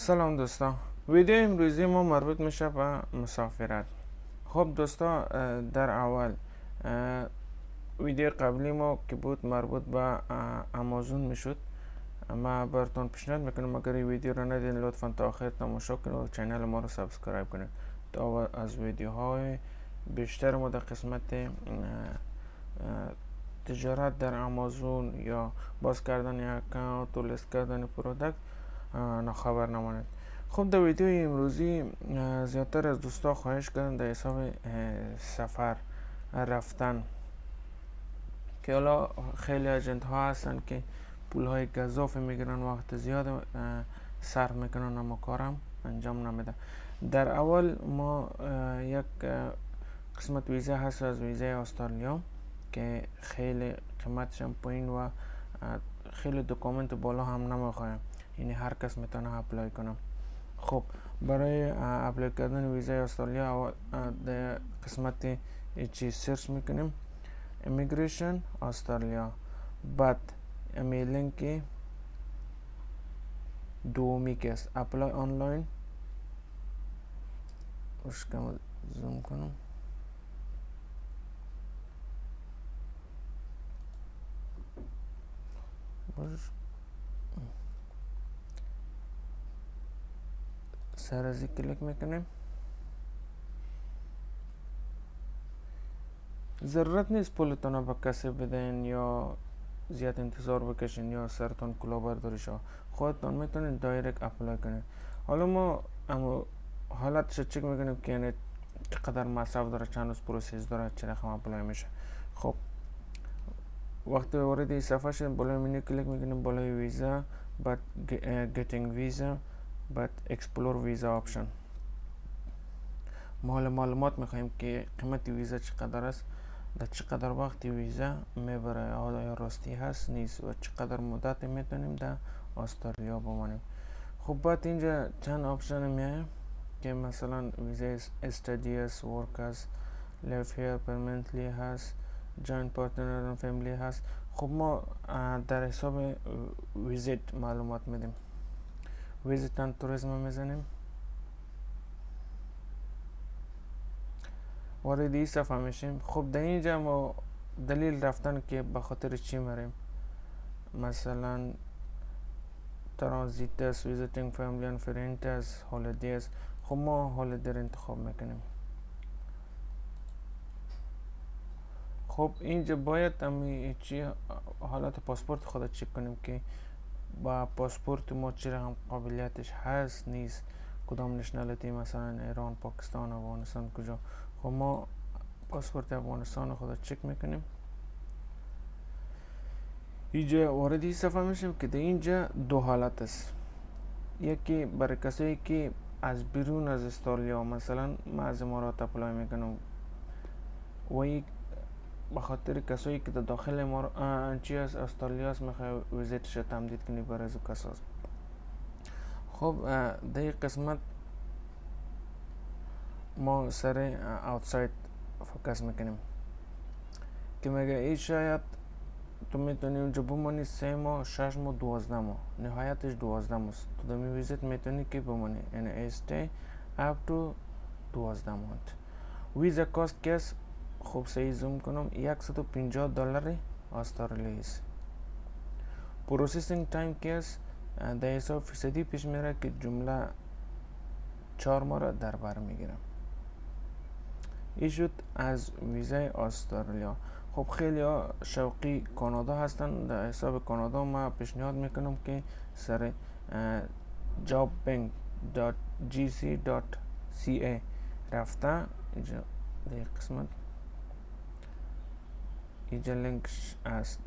سلام دوستان. ویدیو امروزی ما مربوط میشه به مسافرت. خب دوستا در اول ویدیو قبلی ما که بود مربوط به امازون می‌شد. ما براتون پیشنهاد می‌کنم اگر این ویدیو رو ندید لطفا تا آخر تماشا کنید و channel ما رو subscribe کنید تا از ویدیوهای بیشتر ما در قسمت تجارت در امازون یا باز کردن اکانت و لیست کردن پرودکت نخبر نماند. خب در ویدیو امروزی زیادتر از دوستا خواهش کردن در حساب سفر رفتن. که حالا خیلی اجنت ها هستن که پول های گذاف می‌گیرن وقت زیاد صرف می‌کنن اما کارم انجام نمیده در اول ما یک قسمت ویزا هست از ویزای استرالیا که خیلی قیمتش هم پایین و خیلی document بالا هم نمی‌خوایم یعنی هر کس می‌تونه apply کنه خب برای apply کردن ویزای استرالیا در قسمت چی search می‌کنیم immigration Australia بعد امی لینک دومی است apply online زوم کنم سر از کلیک می‌کنیم. ضرورت نیست پولتون به کسی بدین یا زیاد انتظار بکشین یا سرتون کلا برداری شو خودتون می‌تونین direct apply کنید حالا ما امی حالتش چک می‌کنیم که یعنی چقدر مصرف داره چند روز process داره چه رقم apply میشه. خب وقتی وارد این صفحه شدیم بالای منو کلیک می‌کنیم بالای ویزا بعد getting visa بعد explore visa option ما حالا معلومات می‌خوایم که قیمت ویزا چقدر است در چقدر وقت ویزا می‌بره آیا راستی هست نیست و چقدر مدت می‌تونیم در استرالیا بمانیم خب بعد اینجا چند option میایه که مثلا ویزا study است work است live here permanently هست join partner family هست خب ما در حساب visit معلومات میدیم. visit and tourism می‌زنیم. وارد این صفحه میشیم. خب در اینجا ما دلیل رفتن که به خاطر چی میریم؟ مثلا transit است visiting family and friend است holiday است. خب ما holiday انتخاب می‌کنیم. خب اینجا باید امی چی حالت پاسپورت خود چک کنیم که با پاسپورت ما چی رقم قابلیتش هست نیست. کدام nationality مثلا ایران پاکستان افغانستان کجا؟ خب ما پاسپورت افغانستان خود چک می‌کنیم. اینجا وارد این صفحه میشیم که در اینجا دو حالت است. یکی برای کسایی که از بیرون از استرالیا مثلا ما از امارات اپلای می‌کنم. و یک به خاطر کسایی که داخل ما چی از استرالیا است می‌خوای ویزیتش تمدید کنی برای از کساست خب در قسمت ما سر اوتساید فوکس می‌کنیم که میگه ای شاید تو می‌تونی اونجا بمانی سه ماه شش ماه دوازده ماه نهایتش دوازده ماه تو دمی ویزیت می‌تونی که بمانی یعنی استی اپ تو دوازده ماه ویزا کاست کس خوب سعی زوم کنم 150 دلار است processing time است در حساب فیصدی پیش میره که جمله چهار ماه را در بر می‌گیرم. این شد از ویزای استرالیا خب خیلی ها شوقی کانادا هستن. در حساب کانادا ما پیشنهاد می‌کنم که سر jobbank.gc.ca رفته. اینجا در قسمت اینجا است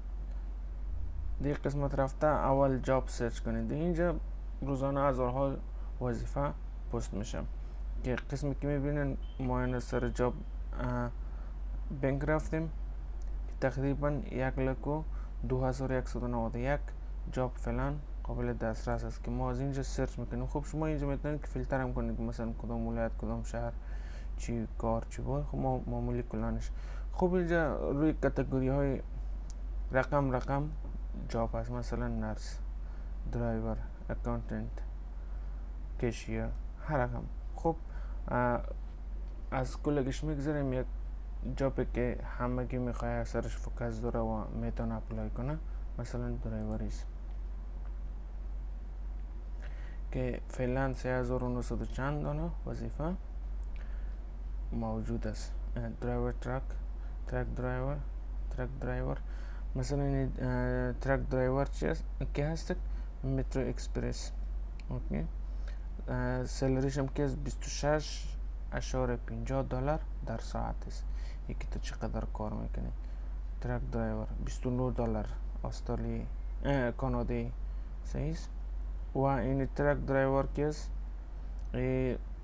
در قسمت رفته اول job search کنید. اینجا روزانه هزارها وظیفه پست میشه. که قسمی که می‌بینین ما سر Job Bank رفتیم. تقریبا یک لک و دو هزار یکصد و نود یک job فعلا قابل دسترس است که ما از اینجا search می‌کنیم. خب شما اینجا می‌تونید که فیلتر هم کنید مثلا کدام ولایت کدام شهر چی کار چی بود. خب ما معمولی کلانش خب اینجا روی category های رقم رقم job هست. مثلا nurse driver accountant cashier یا هر رقم. خب از کلگش می‌گذاریم یک job ی که همگی می‌خواه سرش focus داره و می‌تونه apply کنه مثلا drivers. که فعلا 3900 چند دانه وظیفه موجود است. driver truck truck driver truck driver مثلا این truck driver چی است که هست Metro Express okay salary ش هم که 26 اعشاریه 50 دلار در ساعت است یکی تو چقدر کار می‌کنی truck driver 29 دلار استرالی کانادایی صحیح و این truck driver که است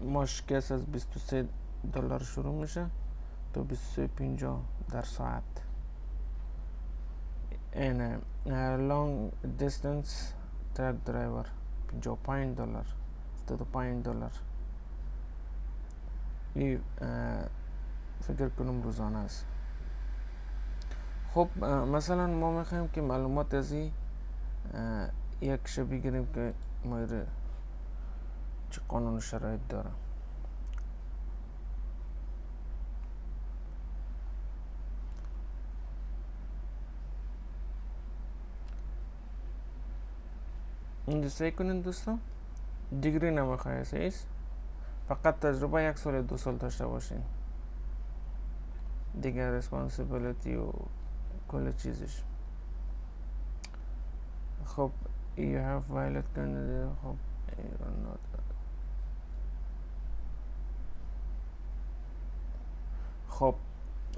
معاش که از 23 دلار شروع میشه تو 23 50 در ساعت این long distance truck driver 55 دلار 75 دلار این فکر کنم روزانه است خب مثلا ما می‌خوایم که معلومات از این یک شب بگیریم که مایر چه قانون شرایط داره اینجا سعی کنید دوستان دیگری نمی‌خواه ایست فقط تجربه یک سال دو سال داشته باشین دیگر ریسپانسیبلیتی و کل چیزش خب you have violent candidate خب خب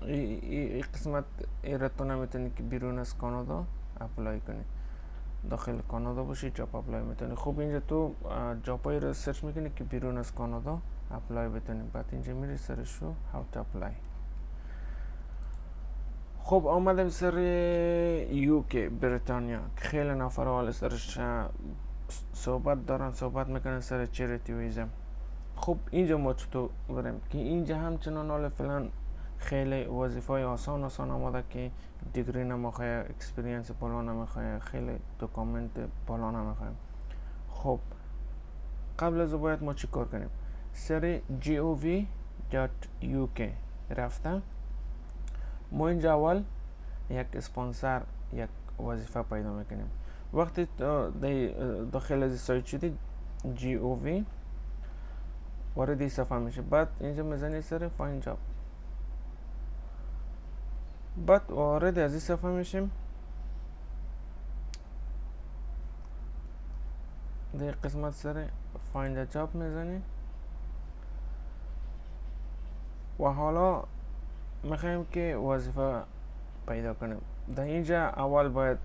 این قسمت ایرتو نمی‌تونی که بیرون از کانادا اپلای کنی داخل کانادا باشی جاب اپلای می‌تونی خب اینجا تو job رو search می‌کنی که بیرون از کانادا apply بتونی. بعد اینجا میری سرش رو how to apply. خب آمدم سر UK بریتانیا. خیلی نفر حال سرش صحبت دارن صحبت می‌کنن سر charity visa خب اینجا ما چطور بریم؟ که اینجا همچنان حال فعلا خیلی وظیفه آسان آسان آمده که دیگری نمی‌خواه experience بالا نمی‌خواه خیلی document بالا نمی‌خواه. خب قبل از باید ما چی کار کنیم؟ سر gov.uk رفتم ما اینجا اول یک اسپانسر یک وظیفه پیدا می‌کنیم. وقتی داخل از سایت شدی وی وارد صفحه میشه بعد اینجا می‌زنی سر فاین جاب بعد وارد از این صفحه میشیم. در قسمت سر find job می‌زنیم. و حالا می‌خوایم که وظیفه پیدا کنیم. در اینجا اول باید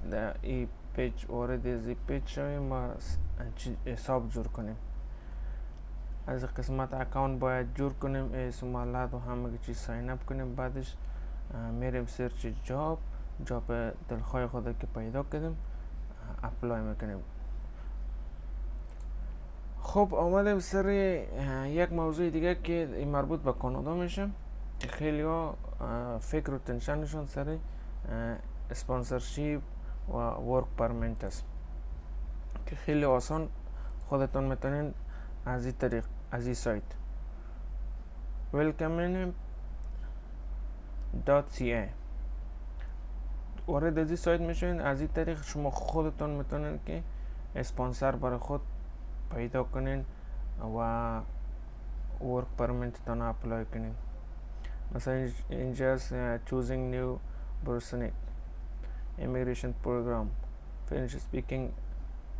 این page وارد از این پیج شویم. و حساب جور کنیم. از قسمت account باید جور کنیم. اسمالات و همه چیز sign up کنیم. بعدش میریم search job job دلخواه خود که پیدا کردیم apply می‌کنیم. خب آمدیم سر یک موضوع دیگه که مربوط به کانادا میشه که خیلی ها فکر و tension شون سر sponsorship و work permit است. که خیلی آسان خودتون می‌تونین از این طریق از این سایت. .ca وارد از این سایت می‌شوین از این طریق شما خودتون می‌تونید که اسپانسر برای خود پیدا کنین و work permit تون apply کنین. مثلا اینجا choosing New Brunswick immigration program French speaking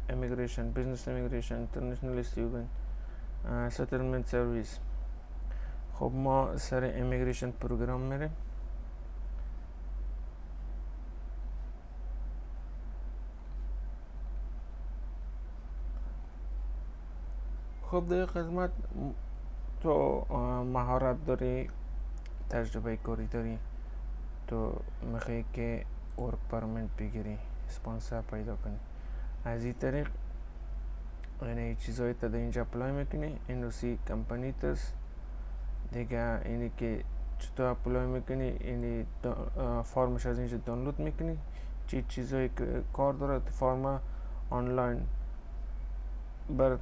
immigration business immigration international student settlement service خب ما سر امیگریشن پروگرام میریم. خب در قسمت تو مهارت داری تجربه کاری داری تو می‌خوای که ورک پرمنت بگیری اسپانسر پیدا کنی. از این طریق یعنی چیزایی تا در اینجا اپلای می‌کنی این سی کمپانی تست دیگه اینی که چطور اپلای می‌کنی اینی فرمش از اینجا دانلود می‌کنی. چی چیزایی که کار داره فرم آنلاین برات